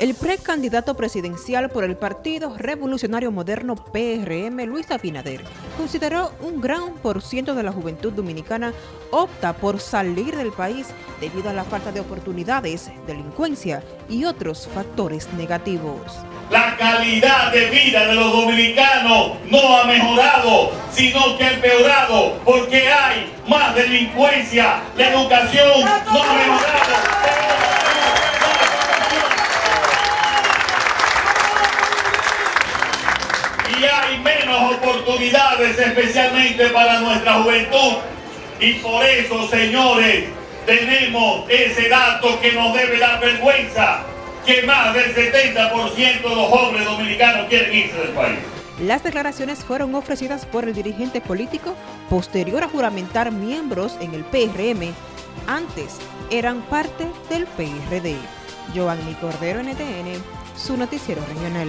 El precandidato presidencial por el Partido Revolucionario Moderno PRM, Luis Abinader, consideró un gran por ciento de la juventud dominicana opta por salir del país debido a la falta de oportunidades, delincuencia y otros factores negativos. La calidad de vida de los dominicanos no ha mejorado, sino que ha empeorado, porque hay más delincuencia, la educación no ha mejorado. Y hay menos oportunidades especialmente para nuestra juventud. Y por eso, señores, tenemos ese dato que nos debe dar vergüenza, que más del 70% de los jóvenes dominicanos quieren irse del país. Las declaraciones fueron ofrecidas por el dirigente político posterior a juramentar miembros en el PRM. Antes eran parte del PRD. Giovanni Cordero, NTN, su noticiero regional.